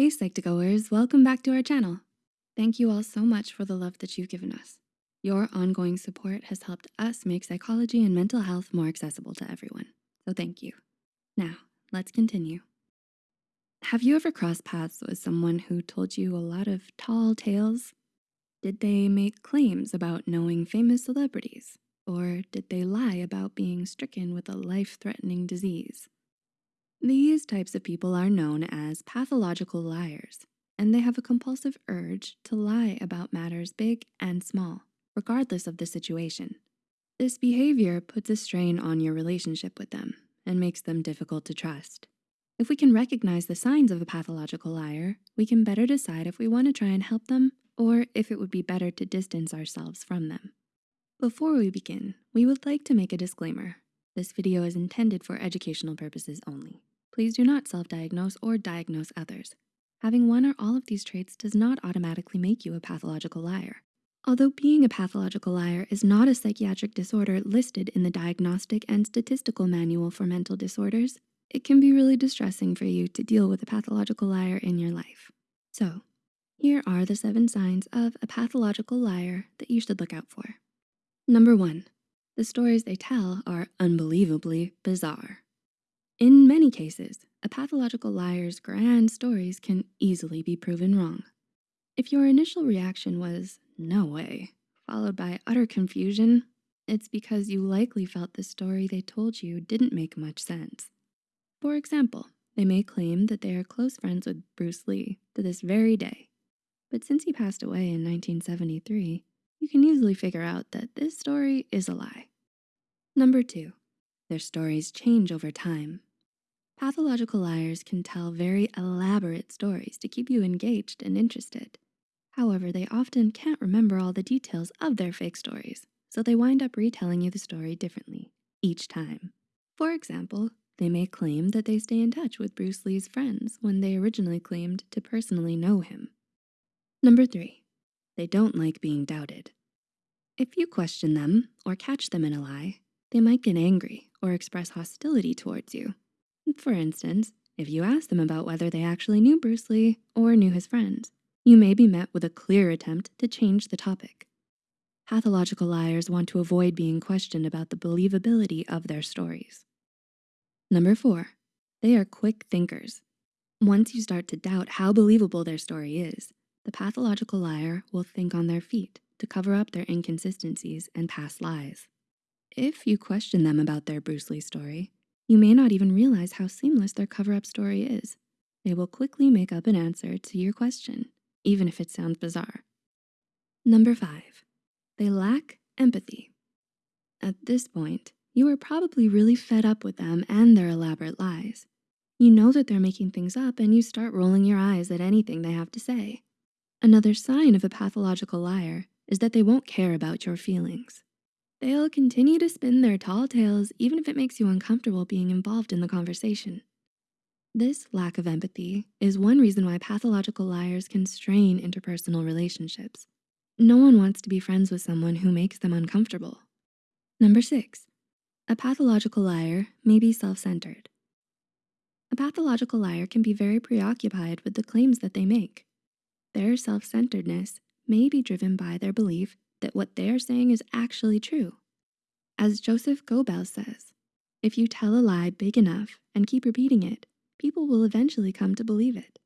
Hey Psych2Goers, welcome back to our channel. Thank you all so much for the love that you've given us. Your ongoing support has helped us make psychology and mental health more accessible to everyone, so thank you. Now, let's continue. Have you ever crossed paths with someone who told you a lot of tall tales? Did they make claims about knowing famous celebrities? Or did they lie about being stricken with a life-threatening disease? These types of people are known as pathological liars, and they have a compulsive urge to lie about matters big and small, regardless of the situation. This behavior puts a strain on your relationship with them and makes them difficult to trust. If we can recognize the signs of a pathological liar, we can better decide if we wanna try and help them or if it would be better to distance ourselves from them. Before we begin, we would like to make a disclaimer. This video is intended for educational purposes only. Please do not self-diagnose or diagnose others. Having one or all of these traits does not automatically make you a pathological liar. Although being a pathological liar is not a psychiatric disorder listed in the Diagnostic and Statistical Manual for Mental Disorders, it can be really distressing for you to deal with a pathological liar in your life. So here are the seven signs of a pathological liar that you should look out for. Number one, the stories they tell are unbelievably bizarre. In many cases, a pathological liar's grand stories can easily be proven wrong. If your initial reaction was, no way, followed by utter confusion, it's because you likely felt the story they told you didn't make much sense. For example, they may claim that they are close friends with Bruce Lee to this very day. But since he passed away in 1973, you can easily figure out that this story is a lie. Number two, their stories change over time. Pathological liars can tell very elaborate stories to keep you engaged and interested. However, they often can't remember all the details of their fake stories, so they wind up retelling you the story differently each time. For example, they may claim that they stay in touch with Bruce Lee's friends when they originally claimed to personally know him. Number three, they don't like being doubted. If you question them or catch them in a lie, they might get angry or express hostility towards you. For instance, if you ask them about whether they actually knew Bruce Lee or knew his friends, you may be met with a clear attempt to change the topic. Pathological liars want to avoid being questioned about the believability of their stories. Number four, they are quick thinkers. Once you start to doubt how believable their story is, the pathological liar will think on their feet to cover up their inconsistencies and past lies. If you question them about their Bruce Lee story, you may not even realize how seamless their cover-up story is. They will quickly make up an answer to your question, even if it sounds bizarre. Number five, they lack empathy. At this point, you are probably really fed up with them and their elaborate lies. You know that they're making things up and you start rolling your eyes at anything they have to say. Another sign of a pathological liar is that they won't care about your feelings. They'll continue to spin their tall tales even if it makes you uncomfortable being involved in the conversation. This lack of empathy is one reason why pathological liars can strain interpersonal relationships. No one wants to be friends with someone who makes them uncomfortable. Number six, a pathological liar may be self-centered. A pathological liar can be very preoccupied with the claims that they make. Their self-centeredness may be driven by their belief that what they're saying is actually true. As Joseph Goebbels says, if you tell a lie big enough and keep repeating it, people will eventually come to believe it.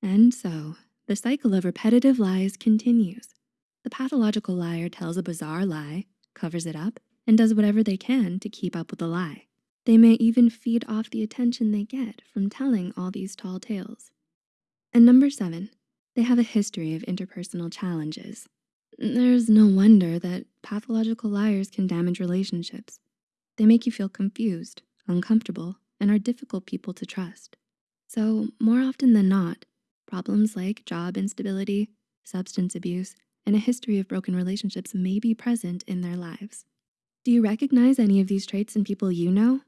And so, the cycle of repetitive lies continues. The pathological liar tells a bizarre lie, covers it up, and does whatever they can to keep up with the lie. They may even feed off the attention they get from telling all these tall tales. And number seven, they have a history of interpersonal challenges. There's no wonder that pathological liars can damage relationships. They make you feel confused, uncomfortable, and are difficult people to trust. So more often than not, problems like job instability, substance abuse, and a history of broken relationships may be present in their lives. Do you recognize any of these traits in people you know?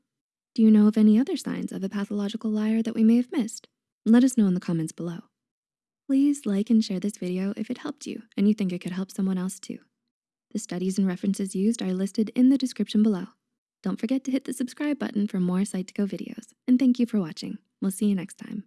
Do you know of any other signs of a pathological liar that we may have missed? Let us know in the comments below. Please like and share this video if it helped you and you think it could help someone else too. The studies and references used are listed in the description below. Don't forget to hit the subscribe button for more Psych2Go videos. And thank you for watching. We'll see you next time.